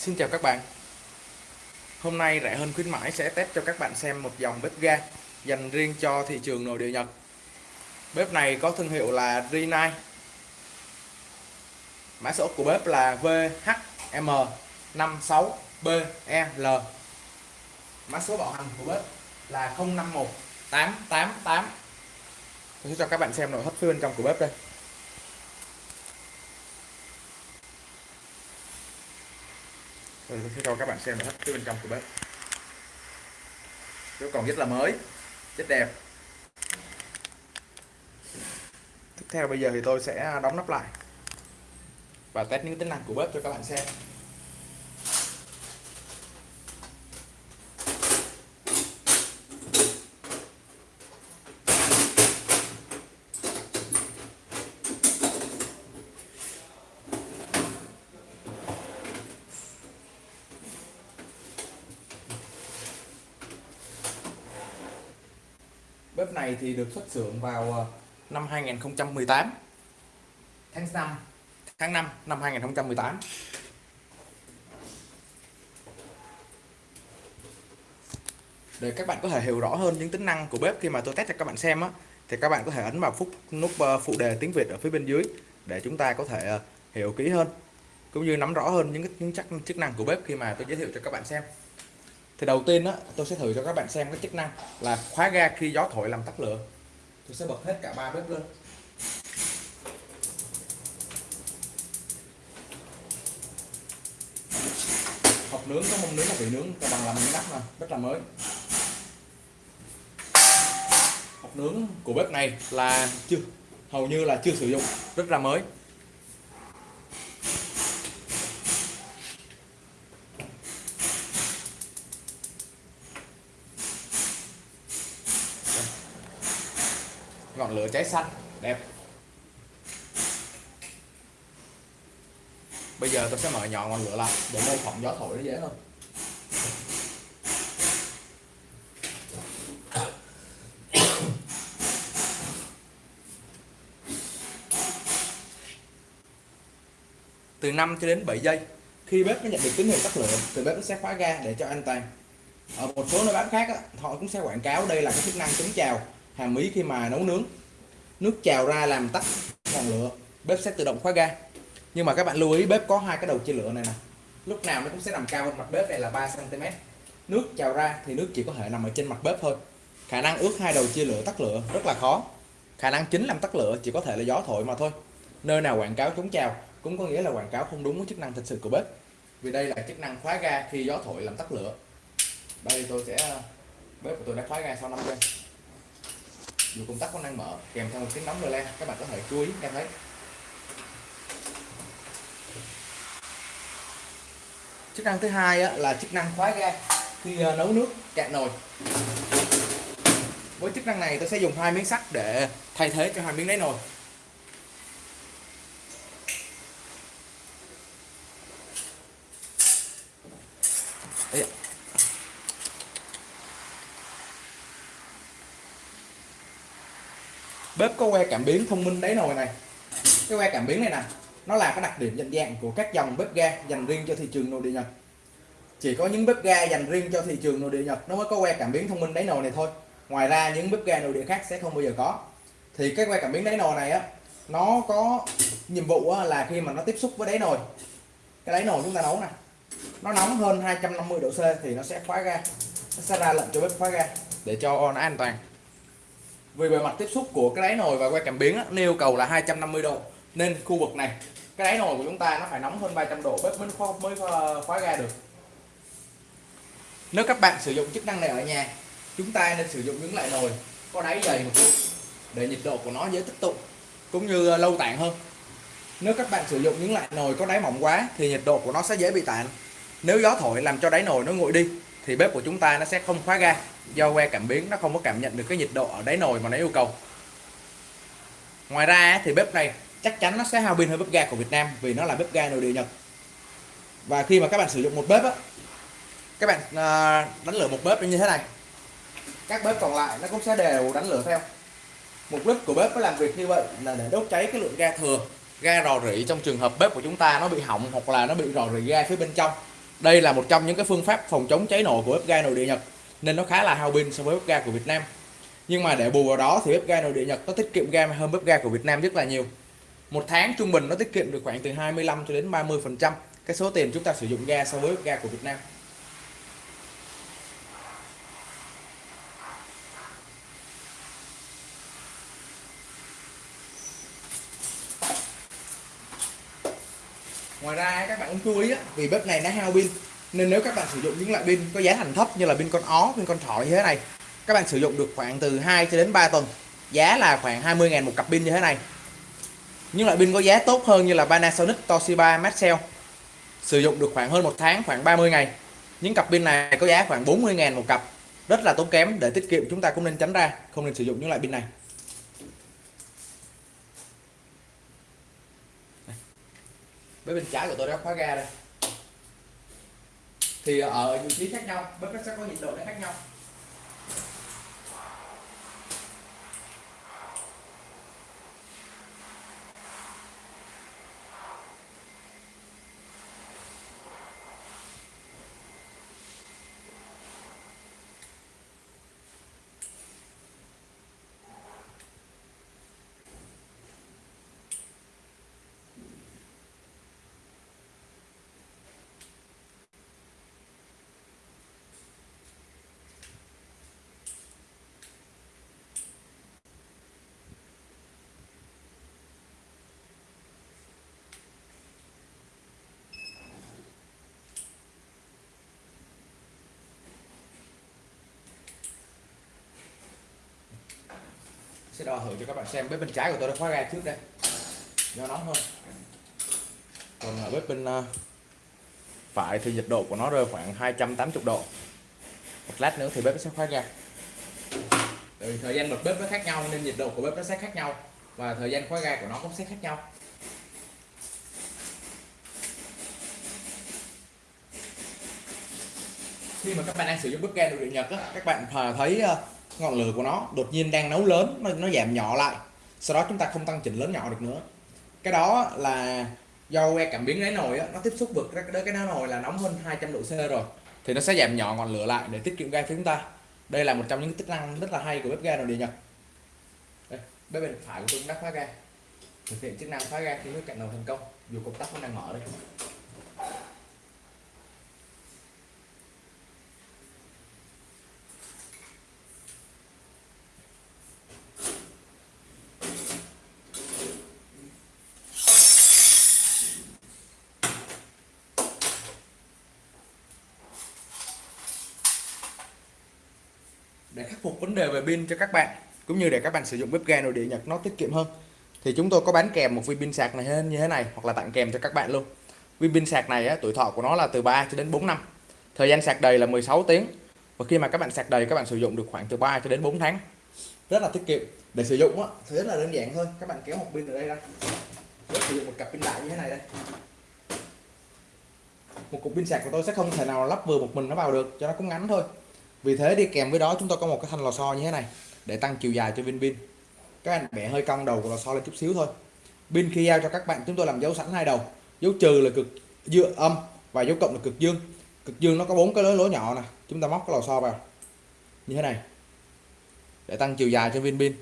Xin chào các bạn. Hôm nay rẻ hơn khuyến mãi sẽ test cho các bạn xem một dòng bếp ga dành riêng cho thị trường nội địa Nhật. Bếp này có thương hiệu là Rinai Mã số của bếp là VHM56BEL Mã số bảo hành của bếp là 051888 Tôi sẽ cho các bạn xem nội thất phía bên trong của bếp đây. Tôi sẽ cho các bạn xem nội thất phía bên trong của bếp. Nó còn rất là mới Rất đẹp. Tiếp theo bây giờ thì tôi sẽ đóng nắp lại Và test những tính năng của bếp cho các bạn xem. Bếp này thì được xuất xưởng vào ờ, năm 2018 tháng 5 tháng 5 năm 2018 để các bạn có thể hiểu rõ hơn những tính năng của bếp khi mà tôi test cho các bạn xem á thì các bạn có thể ấn vào phút nút ờ, phụ đề tiếng Việt ở phía bên dưới để chúng ta có thể ờ, hiểu kỹ hơn cũng như nắm rõ hơn những những chức năng của bếp khi mà tôi giới thiệu cho các bạn xem thì đầu tiên á, tôi sẽ thử cho các bạn xem cái chức năng là khóa ga khi gió thổi làm tắt lửa. Tôi sẽ bật hết cả ba bếp lên. Hộp nướng có mông nướng và vị nướng bằng làm miếng nắp mà, rất là mới. Hộp nướng của bếp này là chưa, hầu như là chưa sử dụng, rất là mới. Ngọn lửa cháy xanh. Đẹp. Bây giờ tôi sẽ mở nhỏ ngọn lửa lại để mô phỏng gió thổi nó dễ hơn. Từ 5 cho đến 7 giây khi bếp nó nhận được tín hiệu tắt lửa thì bếp nó sẽ khóa ga để cho an toàn. Ở một số nơi bán khác á, họ cũng sẽ quảng cáo đây là cái chức năng chống trào hàm ý khi mà nấu nướng nước trào ra làm tắt ngọn lửa. Bếp sẽ tự động khóa ga. Nhưng mà các bạn lưu ý, bếp có hai cái đầu chia lửa này nè. Lúc nào nó cũng sẽ nằm cao hơn mặt bếp này là 3 cm nước trào ra thì nước chỉ có thể nằm ở trên mặt bếp thôi. Khả năng ướt hai đầu chia lửa tắt lửa rất là khó. Khả năng chính làm tắt lửa chỉ có thể là gió thổi mà thôi. Nơi nào quảng cáo chống trào cũng có nghĩa là quảng cáo không đúng với chức năng thực sự của bếp. Vì đây là chức năng khóa ga khi gió thổi làm tắt lửa. Đây tôi sẽ, bếp của tôi đã khóa ga sau 5 giây dù công tắc có năng mở, kèm theo một tiếng nóng lên các bạn có thể chú ý, nghe thấy. Chức năng thứ hai là chức năng khóa ga khi ờ, nấu nước cạn nồi. Với chức năng này, tôi sẽ dùng hai miếng sắt để thay thế cho hai miếng đáy nồi. Bếp có que cảm biến thông minh đáy nồi này. Cái que cảm biến này nè nó là cái đặc điểm nhận dạng của các dòng bếp ga dành riêng cho thị trường nội địa Nhật. Chỉ có những bếp ga dành riêng cho thị trường nội địa Nhật nó mới có que cảm biến thông minh đáy nồi này thôi. Ngoài ra những bếp ga nội địa khác sẽ không bao giờ có. Thì cái que cảm biến đáy nồi này á nó có nhiệm vụ á, là khi mà nó tiếp xúc với đáy nồi cái đáy nồi chúng ta nấu nè nó nóng hơn 250 độ C thì nó sẽ khóa ga nó sẽ ra lệnh cho bếp khóa ga để cho nó an toàn vì bề mặt tiếp xúc của cái đáy nồi và que cảm biến á, yêu cầu là 250 độ. Nên khu vực này cái đáy nồi của chúng ta nó phải nóng hơn 300 độ bếp mới khóa, mới khóa ga được. Nếu các bạn sử dụng chức năng này ở nhà chúng ta nên sử dụng những loại nồi có đáy dày một chút để nhiệt độ của nó dễ tích tụ cũng như ờ, lâu tản hơn. Nếu các bạn sử dụng những loại nồi có đáy mỏng quá thì nhiệt độ của nó sẽ dễ bị tản. Nếu gió thổi làm cho đáy nồi nó nguội đi thì bếp của chúng ta nó sẽ không khóa ga. Do que cảm biến, nó không có cảm nhận được cái nhiệt độ ở đáy nồi mà nó yêu cầu. Ngoài ra thì bếp này chắc chắn nó sẽ hao pin hơn bếp ga của Việt Nam vì nó là bếp ga nội địa Nhật. Và khi mà các bạn sử dụng một bếp á, các bạn à, đánh lửa một bếp như thế này. Các bếp còn lại nó cũng sẽ đều đánh lửa theo. Mục đích của bếp nó làm việc như vậy là để đốt cháy cái lượng ga thừa, ga rò rỉ trong trường hợp bếp của chúng ta nó bị hỏng hoặc là nó bị rò rỉ ga phía bên trong đây là một trong những cái phương pháp phòng chống cháy nổ của bếp ga nội địa Nhật, nên nó khá là hao pin so với bếp ga của Việt Nam. Nhưng mà để bù vào đó thì bếp ga nội địa Nhật nó tiết kiệm ga hơn bếp ga của Việt Nam rất là nhiều. Một tháng trung bình nó tiết kiệm được khoảng từ 25 cho đến 30 phần trăm cái số tiền chúng ta sử dụng ga so với bếp ga của Việt Nam. Ngoài ra các bạn cũng chú ý á, vì bếp này nó hao pin nên nếu các bạn sử dụng những loại pin có giá thành thấp như là pin con ó pin con thỏ như thế này các bạn sử dụng được khoảng từ 2 cho đến 3 tuần giá là khoảng 20.000 một cặp pin như thế này. Những loại pin có giá tốt hơn như là Panasonic Toshiba Maxell sử dụng được khoảng hơn một tháng khoảng 30 ngày. Những cặp pin này có giá khoảng 40.000 một cặp rất là tốn kém để tiết kiệm chúng ta cũng nên tránh ra không nên sử dụng những loại pin này. Bếp bên trái của tôi đã khóa ga đây. Thì ở vị trí khác nhau bếp nó sẽ có nhiệt độ nó khác nhau. Sẽ đo thử cho các bạn xem. Bếp bên trái của tôi đã khóa ga trước đây. Do nóng hơn còn ở bếp bên à, phải thì nhiệt độ của nó rơi khoảng 280 độ. Một lát nữa thì bếp sẽ khóa ga. Vì thời gian bật bếp nó khác nhau nên nhiệt độ của bếp nó sẽ khác nhau và thời gian khóa ga của nó cũng sẽ khác nhau. Khi mà các bạn đang sử dụng bếp ga nội địa Nhật á, các bạn à, thấy ngọn lửa của nó đột nhiên đang nấu lớn nó, nó giảm nhỏ lại. Sau đó chúng ta không tăng chỉnh lớn nhỏ được nữa. Cái đó là do que cảm biến đáy nồi á, nó tiếp xúc vực cái cái đáy nồi là nóng hơn 200 độ C rồi. Thì nó sẽ giảm nhỏ ngọn lửa lại để tiết kiệm ga cho chúng ta. Đây là một trong những chức năng rất là hay của bếp ga nội địa nhật. Đây, bếp bên phải của tôi đã khóa ga. Thực hiện chức năng khóa ga khi nước cạnh nồi thành công dù công tắc vẫn đang mở đây để khắc phục vấn đề về pin cho các bạn cũng như để các bạn sử dụng bếp ga nội địa Nhật nó tiết kiệm hơn. Thì chúng tôi có bán kèm một viên pin sạc này như thế này hoặc là tặng kèm cho các bạn luôn. Viên pin sạc này á, tuổi thọ của nó là từ 3 cho đến 4 năm. Thời gian sạc đầy là 16 tiếng. Và khi mà các bạn sạc đầy các bạn sử dụng được khoảng từ 3 cho đến 4 tháng. Rất là tiết kiệm. Để sử dụng á, thì rất là đơn giản thôi. Các bạn kéo một pin ở đây ra. Để sử dụng một cặp pin đại như thế này đây. Một cục pin sạc của tôi sẽ không thể nào lắp vừa một mình nó vào được cho nó cũng ngắn thôi vì thế đi kèm với đó, chúng tôi có một cái thanh lò xo như thế này để tăng chiều dài cho viên pin các anh bẻ hơi cong đầu của lò xo lên chút xíu thôi. Pin khi giao cho các bạn, chúng tôi làm dấu sẵn hai đầu. Dấu trừ là cực dương, âm và dấu cộng là cực dương. Cực dương nó có bốn cái lỗ lỗ nhỏ nè. Chúng ta móc cái lò xo vào. Như thế này. Để tăng chiều dài cho viên pin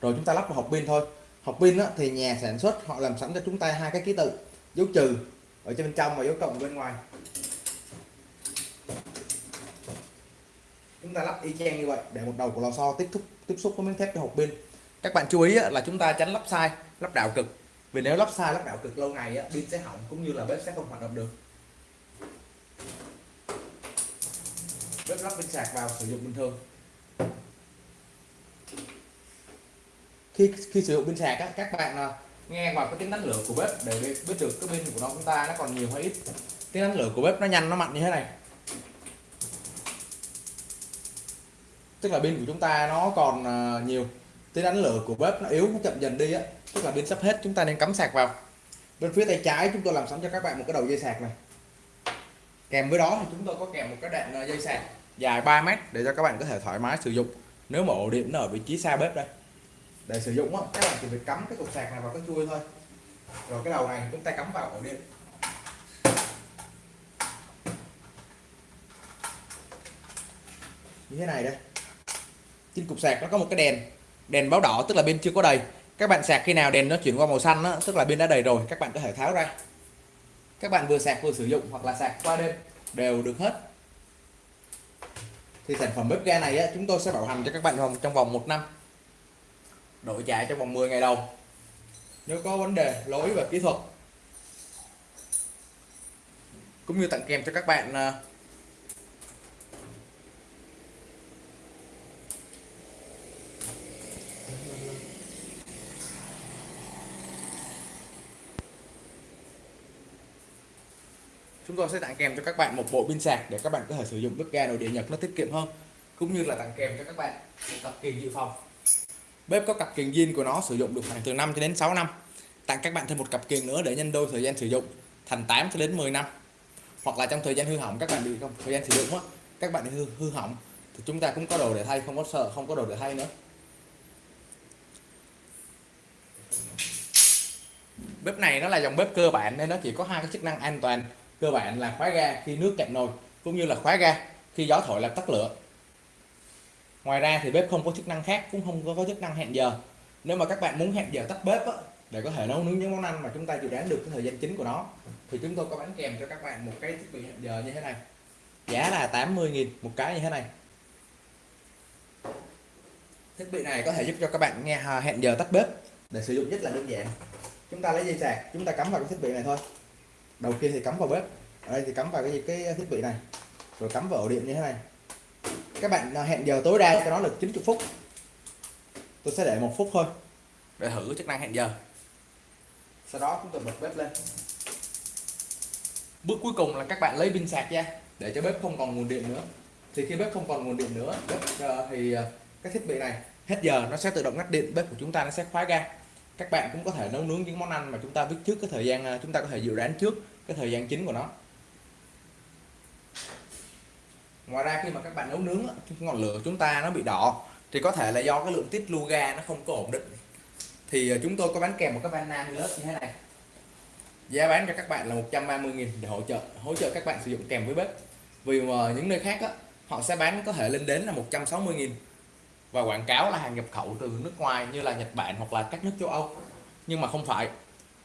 rồi chúng ta lắp vào hộp pin thôi. Hộp pin thì nhà sản xuất họ làm sẵn cho chúng ta hai cái ký tự. Dấu trừ ở trên bên trong và dấu cộng bên ngoài. Chúng ta lắp y chang như vậy để một đầu của lò xo tiếp xúc tiếp xúc với miếng thép cho hộp pin. Các bạn chú ý là chúng ta tránh lắp sai lắp đảo cực. Vì nếu lắp sai lắp đảo cực lâu ngày pin sẽ hỏng cũng như là bếp sẽ không hoạt động được. Bếp lắp pin sạc vào sử dụng bình thường. Khi khi sử dụng pin sạc á, các bạn à, nghe vào cái tiếng đánh lửa của bếp để biết được cái pin của nó chúng ta nó còn nhiều hay ít. Tiếng đánh lửa của bếp nó nhanh nó mạnh như thế này. tức là pin của chúng ta nó còn à, nhiều. Tiếng đánh lửa của bếp nó yếu, nó chậm dần đi á. Tức là pin sắp hết, chúng ta nên cắm sạc vào. Bên phía tay trái chúng tôi làm sẵn cho các bạn một cái đầu dây sạc này. Kèm với đó thì chúng tôi có kèm một cái đoạn à, dây sạc dài 3 mét để cho các bạn có thể thoải mái sử dụng. Nếu mà ổ điện nó ở vị trí xa bếp đây. Để sử dụng á, các bạn chỉ việc cắm cái cục sạc này vào cái chuôi thôi. Rồi cái đầu này chúng ta cắm vào ổ điện. Như thế này đây trên cục sạc nó có một cái đèn đèn báo đỏ tức là bên chưa có đầy. Các bạn sạc khi nào đèn nó chuyển qua màu xanh đó, tức là bên đã đầy rồi các bạn có thể tháo ra. Các bạn vừa sạc vừa sử dụng hoặc là sạc qua đêm đều được hết. Thì sản phẩm bếp ga này á, chúng tôi sẽ bảo hành cho các bạn trong trong vòng một năm. Đổi trả trong vòng 10 ngày đầu. Nếu có vấn đề lỗi về kỹ thuật. Cũng như tặng kèm cho các bạn à, chúng tôi sẽ tặng kèm cho các bạn một bộ pin sạc để các bạn có thể sử dụng bếp ga nội địa Nhật nó tiết kiệm hơn, cũng như là tặng kèm cho các bạn một cặp kiềng dự phòng. Bếp có cặp kiềng zin của nó sử dụng được khoảng từ 5 cho đến 6 năm. Tặng các bạn thêm một cặp kiềng nữa để nhân đôi thời gian sử dụng, thành 8 cho đến 10 năm. Hoặc là trong thời gian hư hỏng, các bạn bị không, thời gian sử dụng á, các bạn hư hư hỏng, thì chúng ta cũng có đồ để thay, không có sợ, không có đồ để thay nữa. Bếp này nó là dòng bếp cơ bản, nên nó chỉ có hai cái chức năng an toàn cơ bản là khóa ga khi nước cạn nồi cũng như là khóa ga khi gió thổi làm tắt lửa. Ngoài ra thì bếp không có chức năng khác cũng không có chức năng hẹn giờ. Nếu mà các bạn muốn hẹn giờ tắt bếp á, để có thể nấu nướng những món ăn mà chúng ta dự đoán được cái thời gian chính của nó thì chúng tôi có bán kèm cho các bạn một cái thiết bị hẹn giờ như thế này. Giá là 80.000 một cái như thế này. Thiết bị này có thể giúp cho các bạn nghe à, hẹn giờ tắt bếp. Để sử dụng rất là đơn giản. Chúng ta lấy dây sạc chúng ta cắm vào cái thiết bị này thôi đầu kia thì cắm vào bếp. Ở đây thì cắm vào cái cái thiết bị này. Rồi cắm vào ổ điện như thế này. Các bạn hẹn giờ tối đa cho nó được 90 phút. Tôi sẽ để một phút thôi. Để thử chức năng hẹn giờ. Sau đó chúng tôi bật bếp lên. Bước cuối cùng là các bạn lấy pin sạc ra để cho bếp không còn nguồn điện nữa. Thì khi bếp không còn nguồn điện nữa bếp, uh, thì uh, cái thiết bị này hết giờ nó sẽ tự động ngắt điện. Bếp của chúng ta nó sẽ khóa ga các bạn cũng có thể nấu nướng những món ăn mà chúng ta biết trước cái thời gian à, chúng ta có thể dự đoán trước cái thời gian chính của nó. Ngoài ra khi mà các bạn nấu nướng ngọn lửa chúng ta nó bị đỏ thì có thể là do cái lượng tiết lưu ga nó không có ổn định. Thì à, chúng tôi có bán kèm một cái van nan lớp như thế này. Giá bán cho các bạn là 130.000 để hỗ trợ hỗ trợ các bạn sử dụng kèm với bếp. Vì mà những nơi khác á, họ sẽ bán có thể lên đến là 160.000 và quảng cáo là hàng nhập khẩu từ nước ngoài như là Nhật Bản hoặc là các nước châu Âu. Nhưng mà không phải.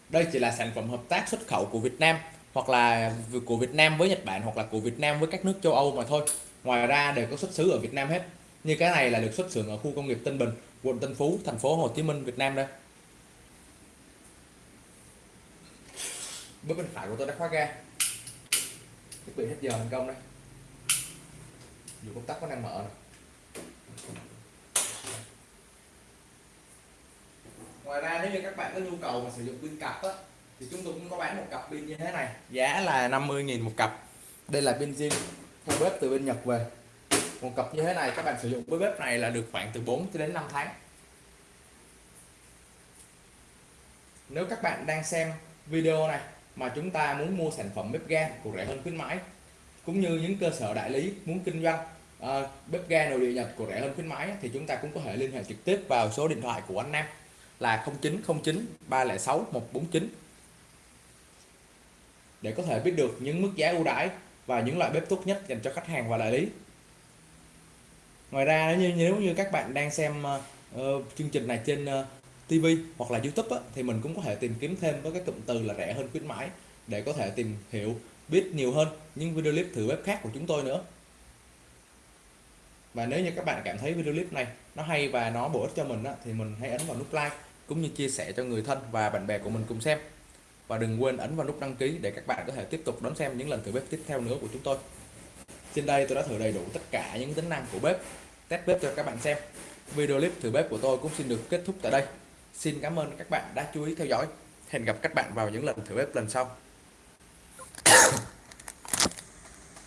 Đây chỉ là sản phẩm hợp tác xuất khẩu của Việt Nam hoặc là của Việt Nam với Nhật Bản hoặc là của Việt Nam với các nước châu Âu mà thôi. Ngoài ra đều có xuất xứ ở Việt Nam hết. Như cái này là được xuất xưởng ở khu công nghiệp Tân Bình, quận Tân Phú, thành phố Hồ Chí Minh, Việt Nam đây. Bước bên phải của tôi đã khóa ga. Thiết bị hết giờ thành công đây. Dù công tắc có đang mở này. Ngoài ra nếu như các bạn có nhu cầu mà sử dụng pin cặp á thì chúng tôi cũng có bán một cặp pin như thế này. Giá là 50.000 một cặp. Đây là pin zin theo bếp từ bên Nhật về. Một cặp như thế này các bạn sử dụng với bếp này là được khoảng từ 4 đến 5 tháng. Nếu các bạn đang xem video này mà chúng ta muốn mua sản phẩm bếp ga của rẻ hơn khuyến mãi cũng như những cơ sở đại lý muốn kinh doanh uh, bếp ga nội địa Nhật của rẻ hơn khuyến mãi thì chúng ta cũng có thể liên hệ trực tiếp vào số điện thoại của anh Nam là 0909 306 149 để có thể biết được những mức giá ưu đãi và những loại bếp tốt nhất dành cho khách hàng và đại lý. Ngoài ra nếu như nếu như các bạn đang xem uh, chương trình này trên ờ, uh, TV hoặc là YouTube á, thì mình cũng có thể tìm kiếm thêm với cái cụm từ là rẻ hơn khuyến mãi để có thể tìm hiểu biết nhiều hơn những video clip thử bếp khác của chúng tôi nữa. Và nếu như các bạn cảm thấy video clip này nó hay và nó bổ ích cho mình á, thì mình hãy ấn vào nút like cũng như chia sẻ cho người thân và bạn bè của mình cùng xem. Và đừng quên ấn vào nút đăng ký để các bạn có thể tiếp tục đón xem những lần thử bếp tiếp theo nữa của chúng tôi. Trên đây tôi đã thử đầy đủ tất cả những tính năng của bếp, test bếp cho các bạn xem. Video clip thử bếp của tôi cũng xin được kết thúc tại đây. Xin cảm ơn các bạn đã chú ý theo dõi. Hẹn gặp các bạn vào những lần thử bếp lần sau.